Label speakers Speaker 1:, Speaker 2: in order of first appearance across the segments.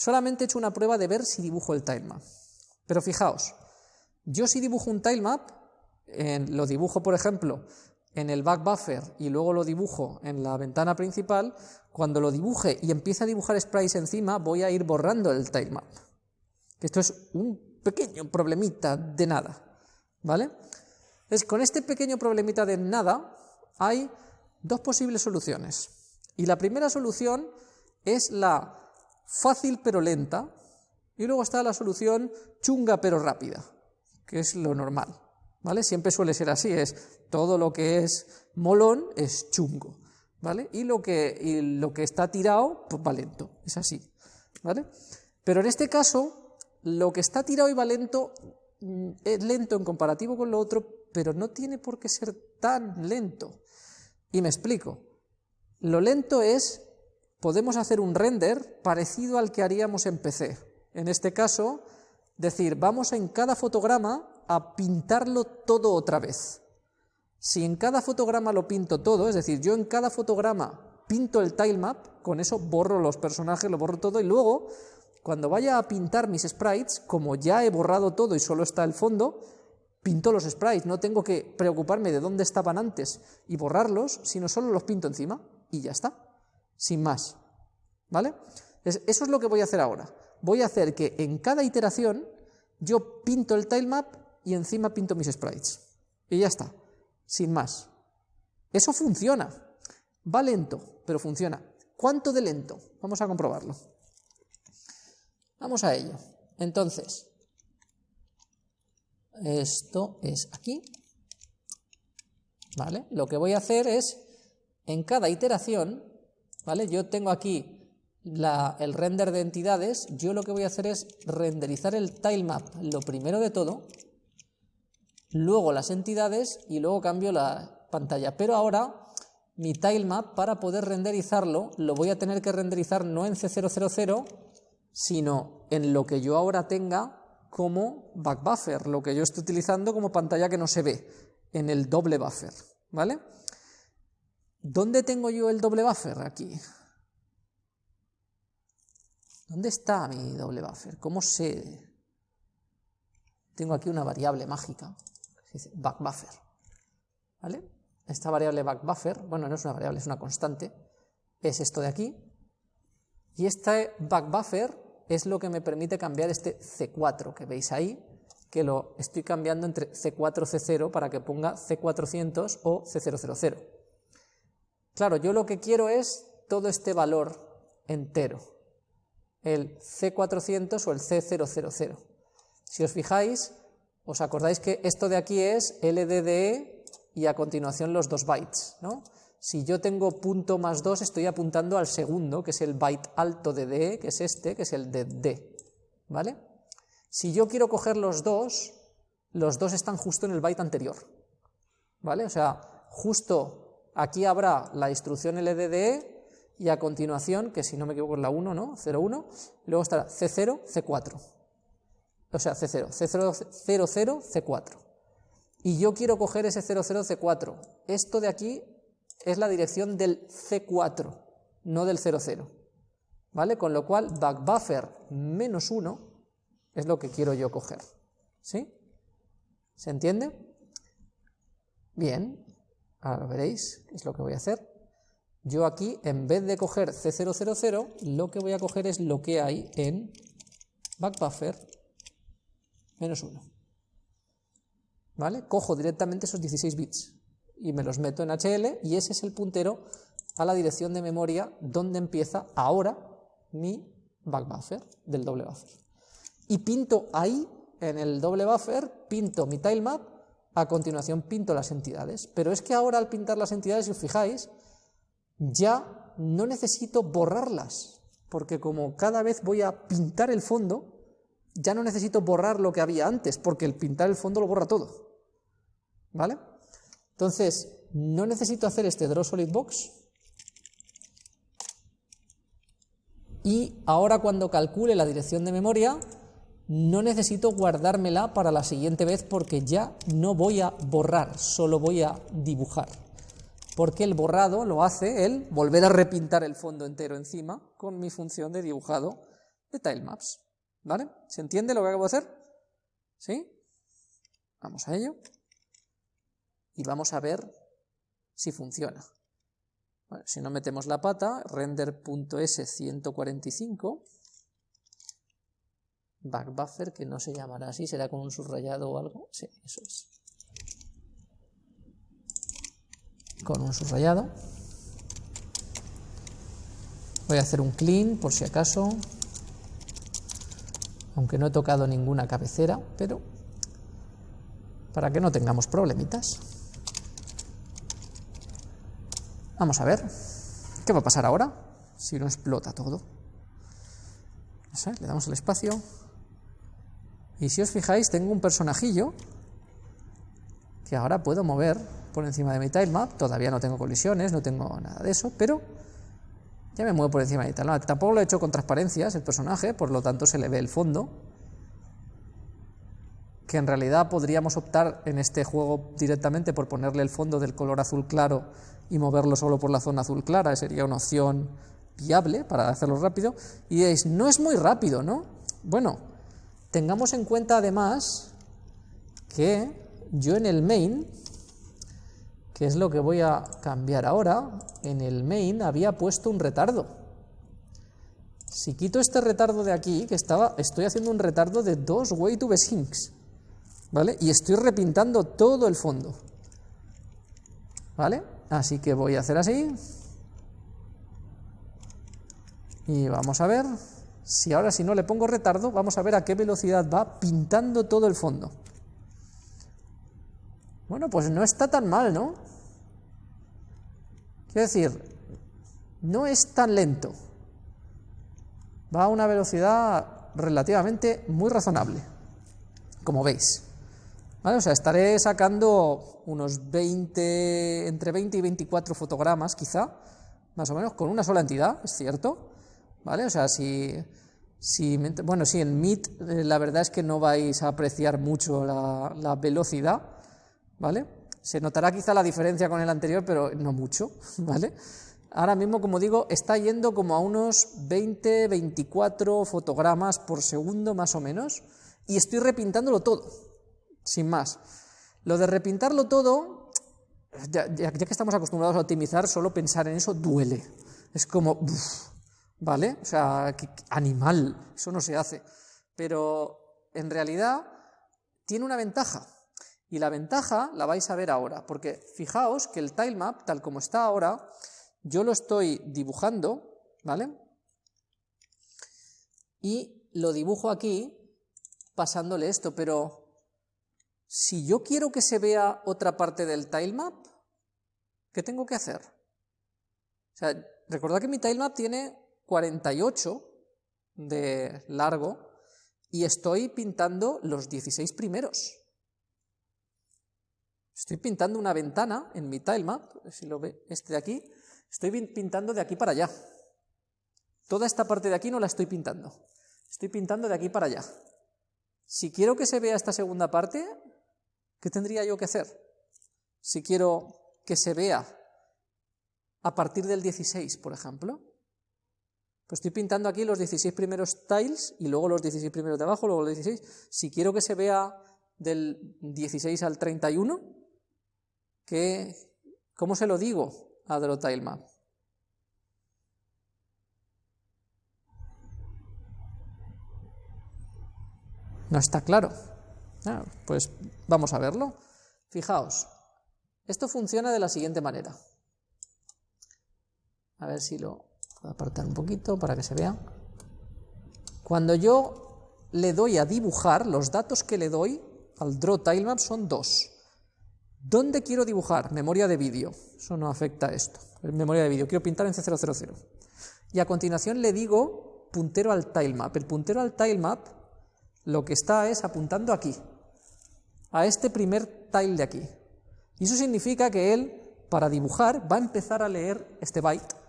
Speaker 1: Solamente he hecho una prueba de ver si dibujo el tilemap. Pero fijaos, yo si dibujo un tilemap, lo dibujo, por ejemplo, en el back buffer y luego lo dibujo en la ventana principal, cuando lo dibuje y empiece a dibujar sprites encima, voy a ir borrando el tilemap. Esto es un pequeño problemita de nada, ¿vale? Entonces, con este pequeño problemita de nada, hay dos posibles soluciones. Y la primera solución es la fácil pero lenta, y luego está la solución chunga pero rápida, que es lo normal. ¿Vale? Siempre suele ser así, es todo lo que es molón es chungo, ¿vale? Y lo que, y lo que está tirado, pues va lento, es así, ¿vale? Pero en este caso, lo que está tirado y va lento mm, es lento en comparativo con lo otro, pero no tiene por qué ser tan lento. Y me explico. Lo lento es, podemos hacer un render parecido al que haríamos en PC. En este caso, decir, vamos en cada fotograma a pintarlo todo otra vez. Si en cada fotograma lo pinto todo, es decir, yo en cada fotograma pinto el tilemap, con eso borro los personajes, lo borro todo, y luego, cuando vaya a pintar mis sprites, como ya he borrado todo y solo está el fondo, pinto los sprites, no tengo que preocuparme de dónde estaban antes y borrarlos, sino solo los pinto encima y ya está, sin más. ¿Vale? Eso es lo que voy a hacer ahora. Voy a hacer que en cada iteración yo pinto el tilemap y encima pinto mis sprites. Y ya está, sin más. Eso funciona. Va lento, pero funciona. ¿Cuánto de lento? Vamos a comprobarlo. Vamos a ello. Entonces, esto es aquí. ¿Vale? Lo que voy a hacer es, en cada iteración, ¿vale? Yo tengo aquí el render de entidades, yo lo que voy a hacer es renderizar el tilemap, lo primero de todo, luego las entidades y luego cambio la pantalla. Pero ahora mi tilemap, para poder renderizarlo, lo voy a tener que renderizar no en C000, sino en lo que yo ahora tenga como back buffer, lo que yo estoy utilizando como pantalla que no se ve, en el doble buffer, ¿vale? ¿Dónde tengo yo el doble buffer? Aquí. ¿Dónde está mi doble buffer? ¿Cómo sé? Tengo aquí una variable mágica, back buffer, ¿vale? Esta variable back buffer, bueno, no es una variable, es una constante, es esto de aquí, y este back buffer es lo que me permite cambiar este C4 que veis ahí, que lo estoy cambiando entre C4 C0 para que ponga C400 o C000. Claro, yo lo que quiero es todo este valor entero, el C400 o el C000. Si os fijáis, os acordáis que esto de aquí es LDDE y a continuación los dos bytes, ¿no? Si yo tengo punto más 2, estoy apuntando al segundo, que es el byte alto de D, que es este, que es el de D. ¿Vale? Si yo quiero coger los dos, los dos están justo en el byte anterior. ¿Vale? O sea, justo aquí habrá la instrucción LDDE y a continuación, que si no me equivoco es la 1, ¿no? 01, luego estará C0, C4. O sea, C0, C0, 00, C4. Y yo quiero coger ese 00, C4. Esto de aquí es la dirección del C4, no del 00. ¿Vale? Con lo cual, backbuffer menos 1 es lo que quiero yo coger. ¿Sí? ¿Se entiende? Bien, ahora veréis es lo que voy a hacer. Yo aquí, en vez de coger C000, lo que voy a coger es lo que hay en backbuffer menos 1. ¿Vale? Cojo directamente esos 16 bits y me los meto en HL y ese es el puntero a la dirección de memoria donde empieza ahora mi back buffer del doble buffer. Y pinto ahí, en el doble buffer, pinto mi tilemap, a continuación pinto las entidades. Pero es que ahora al pintar las entidades, si os fijáis, ya no necesito borrarlas, porque como cada vez voy a pintar el fondo, ya no necesito borrar lo que había antes, porque el pintar el fondo lo borra todo. ¿Vale? Entonces, no necesito hacer este draw solid box. Y ahora cuando calcule la dirección de memoria, no necesito guardármela para la siguiente vez porque ya no voy a borrar, solo voy a dibujar. Porque el borrado lo hace el volver a repintar el fondo entero encima con mi función de dibujado de tilemaps. ¿Vale? ¿Se entiende lo que acabo de hacer? ¿Sí? Vamos a ello. Y vamos a ver si funciona. si no metemos la pata, render.s145, backbuffer, que no se llamará así, será con un subrayado o algo. Sí, eso es. Con un subrayado. Voy a hacer un clean por si acaso, aunque no he tocado ninguna cabecera, pero para que no tengamos problemitas. Vamos a ver, ¿qué va a pasar ahora si no explota todo? le damos el espacio. Y si os fijáis, tengo un personajillo que ahora puedo mover por encima de mi tilemap. Todavía no tengo colisiones, no tengo nada de eso, pero ya me muevo por encima de tal. tampoco lo he hecho con transparencias el personaje, por lo tanto se le ve el fondo. Que en realidad podríamos optar en este juego directamente por ponerle el fondo del color azul claro y moverlo solo por la zona azul clara, sería una opción viable para hacerlo rápido. Y diréis, no es muy rápido, ¿no? Bueno, tengamos en cuenta además que yo en el main que es lo que voy a cambiar ahora, en el main había puesto un retardo. Si quito este retardo de aquí, que estaba, estoy haciendo un retardo de dos way to sinks, ¿vale? Y estoy repintando todo el fondo, ¿vale? Así que voy a hacer así. Y vamos a ver, si ahora si no le pongo retardo, vamos a ver a qué velocidad va pintando todo el fondo. Bueno, pues no está tan mal, ¿no? Quiero decir, no es tan lento. Va a una velocidad relativamente muy razonable, como veis. O sea, estaré sacando unos 20, entre 20 y 24 fotogramas, quizá, más o menos, con una sola entidad, es cierto. ¿Vale? O sea, si, bueno, sí, en MIT eh, la verdad es que no vais a apreciar mucho la, la velocidad, ¿vale? Se notará quizá la diferencia con el anterior, pero no mucho, ¿vale? Ahora mismo, como digo, está yendo como a unos 20, 24 fotogramas por segundo más o menos, y estoy repintándolo todo, sin más. Lo de repintarlo todo, ya, que estamos acostumbrados a optimizar, solo pensar en eso duele. Es como, ¿vale? O sea, animal, eso no se hace. Pero en realidad tiene una ventaja, y la ventaja la vais a ver ahora, porque fijaos que el tilemap, tal como está ahora, yo lo estoy dibujando, ¿vale? Y lo dibujo aquí pasándole esto, pero si yo quiero que se vea otra parte del tilemap, ¿qué tengo que hacer? O sea, recordad que mi tilemap tiene 48 de largo y estoy pintando los 16 primeros. Estoy pintando una ventana en mi tilemap, si lo ve este de aquí, estoy pintando de aquí para allá. Toda esta parte de aquí no la estoy pintando. Estoy pintando de aquí para allá. Si quiero que se vea esta segunda parte, ¿qué tendría yo que hacer? Si quiero que se vea a partir del 16, por ejemplo, pues estoy pintando aquí los 16 primeros tiles y luego los 16 primeros de abajo, luego los 16. Si quiero que se vea del 16 al 31, ¿cómo se lo digo a Drotailmap? No está claro. Ah, pues vamos a verlo. Fijaos, esto funciona de la siguiente manera. A ver si lo voy a apartar un poquito para que se vea. Cuando yo le doy a dibujar, los datos que le doy al Draw Tilemap son dos. ¿Dónde quiero dibujar? Memoria de vídeo. Eso no afecta a esto. Memoria de vídeo. Quiero pintar en C000. Y a continuación le digo puntero al tilemap. El puntero al tilemap lo que está es apuntando aquí, a este primer tile de aquí. Y eso significa que él, para dibujar, va a empezar a leer este byte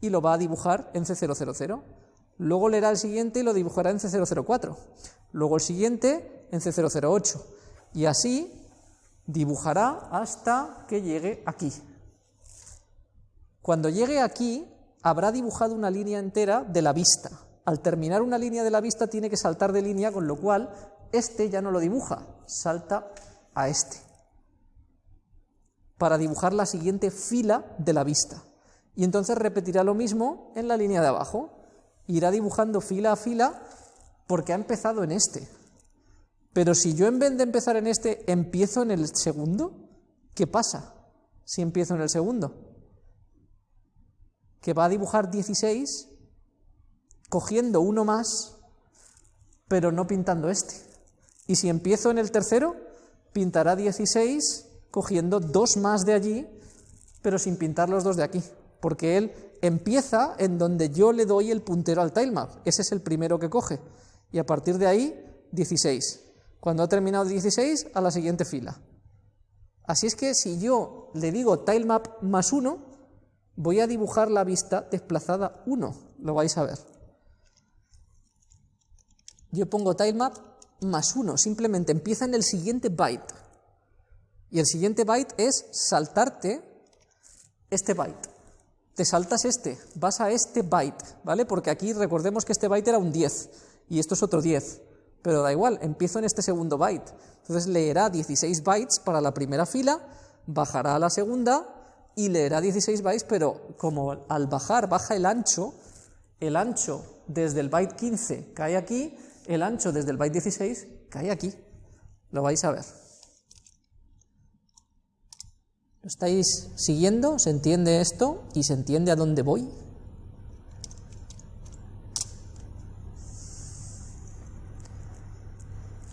Speaker 1: y lo va a dibujar en C000. Luego leerá el siguiente y lo dibujará en C004. Luego el siguiente en C008. Y así dibujará hasta que llegue aquí. Cuando llegue aquí, habrá dibujado una línea entera de la vista, al terminar una línea de la vista tiene que saltar de línea, con lo cual este ya no lo dibuja, salta a este, para dibujar la siguiente fila de la vista. Y entonces repetirá lo mismo en la línea de abajo. Irá dibujando fila a fila porque ha empezado en este. Pero si yo en vez de empezar en este empiezo en el segundo, ¿qué pasa si empiezo en el segundo? Que va a dibujar 16 cogiendo uno más, pero no pintando este. Y si empiezo en el tercero, pintará 16 cogiendo dos más de allí, pero sin pintar los dos de aquí, porque él empieza en donde yo le doy el puntero al tilemap, ese es el primero que coge, y a partir de ahí 16. Cuando ha terminado 16, a la siguiente fila. Así es que si yo le digo tilemap más 1, voy a dibujar la vista desplazada 1, lo vais a ver. Yo pongo tilemap más 1, simplemente empieza en el siguiente byte. Y el siguiente byte es saltarte este byte. Te saltas este, vas a este byte, ¿vale? Porque aquí recordemos que este byte era un 10 y esto es otro 10. Pero da igual, empiezo en este segundo byte. Entonces leerá 16 bytes para la primera fila, bajará a la segunda y leerá 16 bytes, pero como al bajar baja el ancho, el ancho desde el byte 15 cae aquí, el ancho desde el byte 16 cae aquí. Lo vais a ver. ¿Lo estáis siguiendo? ¿Se entiende esto? ¿Y se entiende a dónde voy?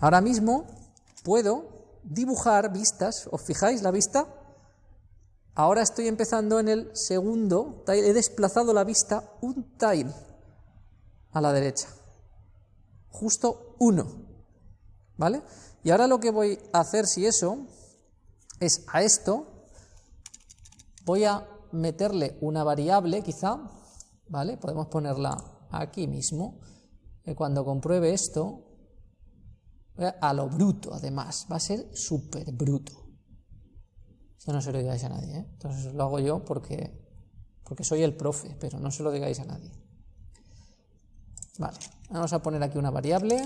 Speaker 1: Ahora mismo puedo dibujar vistas. ¿Os fijáis la vista? Ahora estoy empezando en el segundo tile. He desplazado la vista un tile a la derecha. Justo uno. ¿Vale? Y ahora lo que voy a hacer, si eso, es a esto Voy a meterle una variable, quizá, ¿vale? Podemos ponerla aquí mismo. Y cuando compruebe esto, a lo bruto, además, va a ser súper bruto. Esto no se lo digáis a nadie, ¿eh? Entonces lo hago yo porque, porque soy el profe, pero no se lo digáis a nadie. Vale, vamos a poner aquí una variable.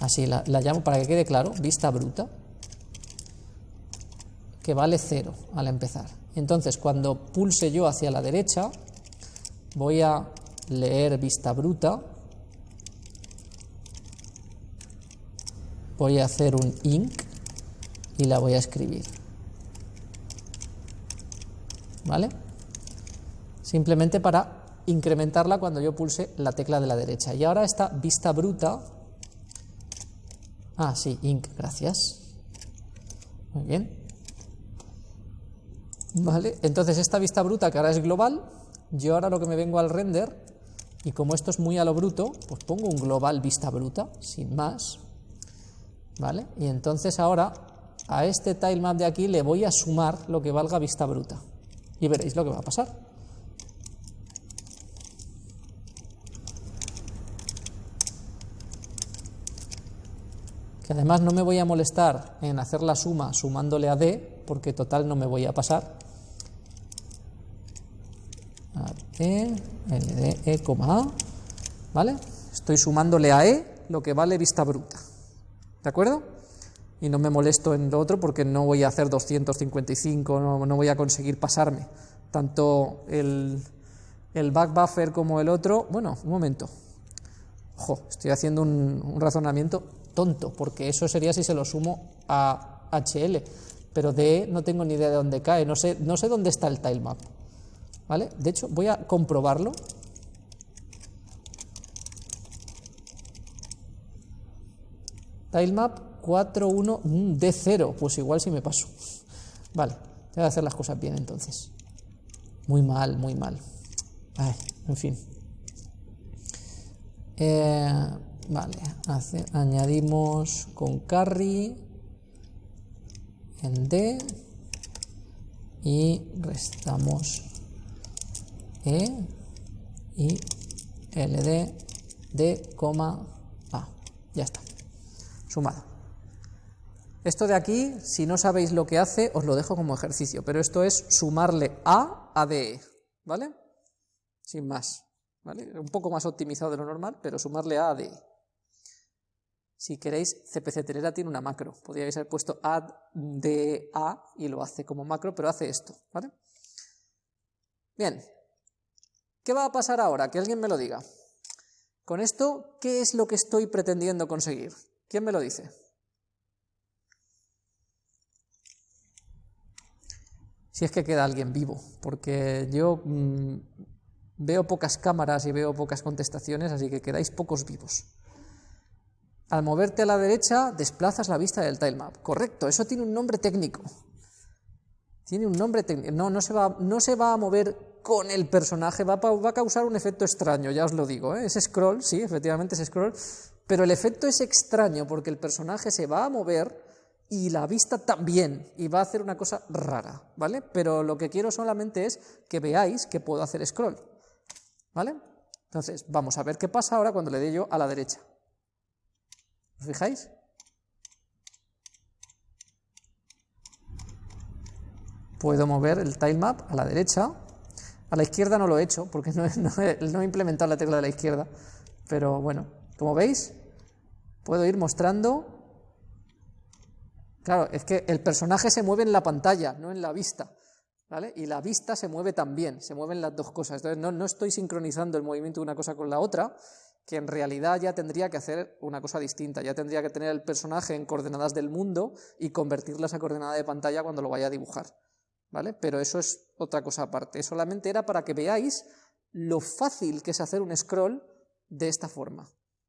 Speaker 1: Así la llamo para que quede claro, vista bruta vale 0 al empezar. Entonces, cuando pulse yo hacia la derecha, voy a leer vista bruta, voy a hacer un inc y la voy a escribir. ¿Vale? Simplemente para incrementarla cuando yo pulse la tecla de la derecha. Y ahora esta vista bruta... Ah, sí, inc, gracias. Muy bien. Entonces esta vista bruta que ahora es global, yo ahora lo que me vengo al render, y como esto es muy a lo bruto, pues pongo un global vista bruta, sin más, ¿vale? Y entonces ahora a este tilemap de aquí le voy a sumar lo que valga vista bruta, y veréis lo que va a pasar. Que además no me voy a molestar en hacer la suma sumándole a D, porque total no me voy a pasar, E, LD, E, A, ¿vale? Estoy sumándole a E lo que vale vista bruta, ¿de acuerdo? Y no me molesto en lo otro porque no voy a hacer 255, no, no voy a conseguir pasarme. Tanto el, el back buffer como el otro, bueno, un momento, ojo, estoy haciendo un, un razonamiento tonto, porque eso sería si se lo sumo a HL, pero de no tengo ni idea de dónde cae, no sé, no sé dónde está el tilemap. ¿Vale? De hecho, voy a comprobarlo. Tilemap 41 D0, pues igual si me paso. Vale, voy a hacer las cosas bien entonces. Muy mal, muy mal. Ay, en fin. Eh, vale, añadimos con carry en D y restamos e y LD D, A. Ya está. Sumado. Esto de aquí, si no sabéis lo que hace, os lo dejo como ejercicio, pero esto es sumarle A a DE, ¿vale? sin más. ¿vale? Un poco más optimizado de lo normal, pero sumarle a ADI. Si queréis, CPC Telera tiene una macro. Podríais haber puesto add A y lo hace como macro, pero hace esto. ¿vale? Bien. ¿Qué va a pasar ahora? Que alguien me lo diga. Con esto, ¿qué es lo que estoy pretendiendo conseguir? ¿Quién me lo dice? Si es que queda alguien vivo, porque yo mm, veo pocas cámaras y veo pocas contestaciones, así que quedáis pocos vivos. Al moverte a la derecha, desplazas la vista del tilemap. Correcto, eso tiene un nombre técnico. Tiene un nombre técnico. No, no se, va, no se va a mover con el personaje, va a, va a causar un efecto extraño, ya os lo digo. ¿eh? Es scroll, sí, efectivamente es scroll, pero el efecto es extraño porque el personaje se va a mover y la vista también, y va a hacer una cosa rara, ¿vale? Pero lo que quiero solamente es que veáis que puedo hacer scroll, ¿vale? Entonces, vamos a ver qué pasa ahora cuando le dé yo a la derecha. ¿Os fijáis? Puedo mover el tilemap a la derecha. A la izquierda no lo he hecho, porque no, no he implementado la tecla de la izquierda. Pero bueno, como veis, puedo ir mostrando Claro, es que el personaje se mueve en la pantalla, no en la vista. ¿Vale? Y la vista se mueve también, se mueven las dos cosas. Entonces no, no, estoy sincronizando el movimiento de una cosa con la otra, que en realidad ya tendría que hacer una cosa distinta, ya tendría que tener el personaje en coordenadas del mundo y convertirlas a coordenada de pantalla cuando lo vaya a dibujar. ¿Vale? Pero eso es otra cosa aparte. Solamente era para que veáis lo fácil que es hacer un scroll de esta forma.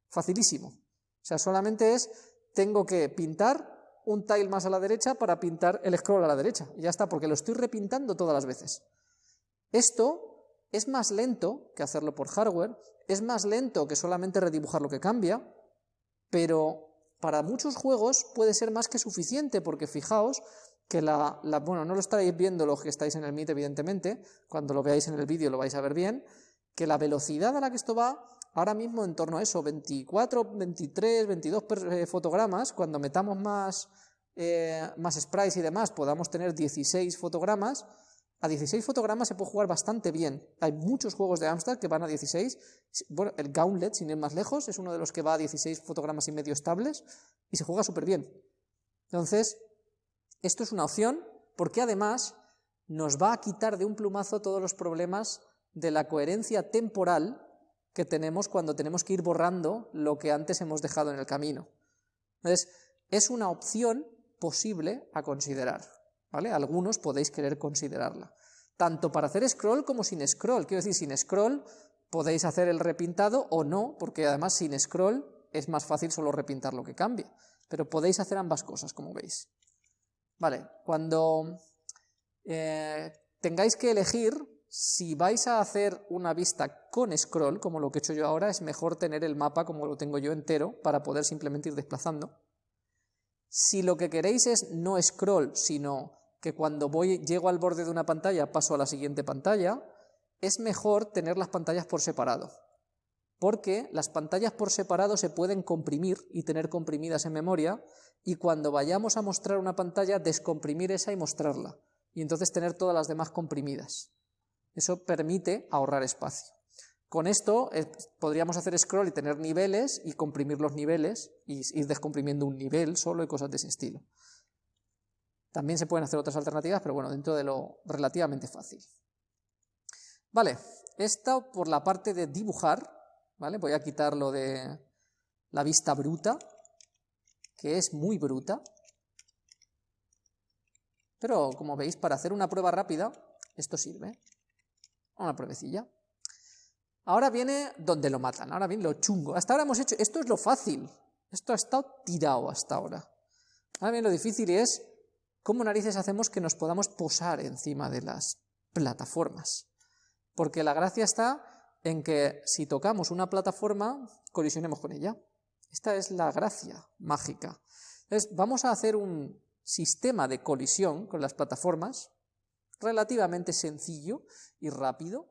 Speaker 1: Facilísimo. O sea, solamente es, tengo que pintar un tile más a la derecha para pintar el scroll a la derecha. Y ya está, porque lo estoy repintando todas las veces. Esto es más lento que hacerlo por hardware, es más lento que solamente redibujar lo que cambia, pero para muchos juegos puede ser más que suficiente, porque fijaos que la, bueno, no lo estaréis viendo los que estáis en el Meet, evidentemente, cuando lo veáis en el vídeo lo vais a ver bien, que la velocidad a la que esto va ahora mismo en torno a eso, 24, 23, 22 fotogramas, cuando metamos más, eh, más sprites y demás, podamos tener 16 fotogramas, a 16 fotogramas se puede jugar bastante bien. Hay muchos juegos de Amstrad que van a 16. Bueno, el Gauntlet, sin ir más lejos, es uno de los que va a 16 fotogramas y medio estables y se juega súper bien. Entonces, esto es una opción porque además nos va a quitar de un plumazo todos los problemas de la coherencia temporal que tenemos cuando tenemos que ir borrando lo que antes hemos dejado en el camino. Entonces, es una opción posible a considerar, Algunos podéis querer considerarla. Tanto para hacer scroll como sin scroll. Quiero decir, sin scroll podéis hacer el repintado o no, porque además sin scroll es más fácil solo repintar lo que cambia. Pero podéis hacer ambas cosas, como veis. Vale, cuando eh, tengáis que elegir si vais a hacer una vista con scroll, como lo que he hecho yo ahora, es mejor tener el mapa como lo tengo yo entero para poder simplemente ir desplazando. Si lo que queréis es no scroll, sino que cuando voy, llego al borde de una pantalla paso a la siguiente pantalla, es mejor tener las pantallas por separado. Porque las pantallas por separado se pueden comprimir y tener comprimidas en memoria, y cuando vayamos a mostrar una pantalla, descomprimir esa y mostrarla, y entonces tener todas las demás comprimidas. Eso permite ahorrar espacio. Con esto eh, podríamos hacer scroll y tener niveles y comprimir los niveles y ir descomprimiendo un nivel solo y cosas de ese estilo. También se pueden hacer otras alternativas, pero bueno, dentro de lo relativamente fácil. Vale, esto por la parte de dibujar, ¿vale? Voy a quitarlo de la vista bruta, que es muy bruta. Pero como veis, para hacer una prueba rápida, esto sirve una pruebecilla. Ahora viene donde lo matan, ahora viene lo chungo. Hasta ahora hemos hecho, esto es lo fácil, esto ha estado tirado hasta ahora. Ahora viene lo difícil es cómo narices hacemos que nos podamos posar encima de las plataformas. Porque la gracia está en que si tocamos una plataforma, colisionemos con ella. Esta es la gracia mágica. Entonces, vamos a hacer un sistema de colisión con las plataformas, relativamente sencillo y rápido,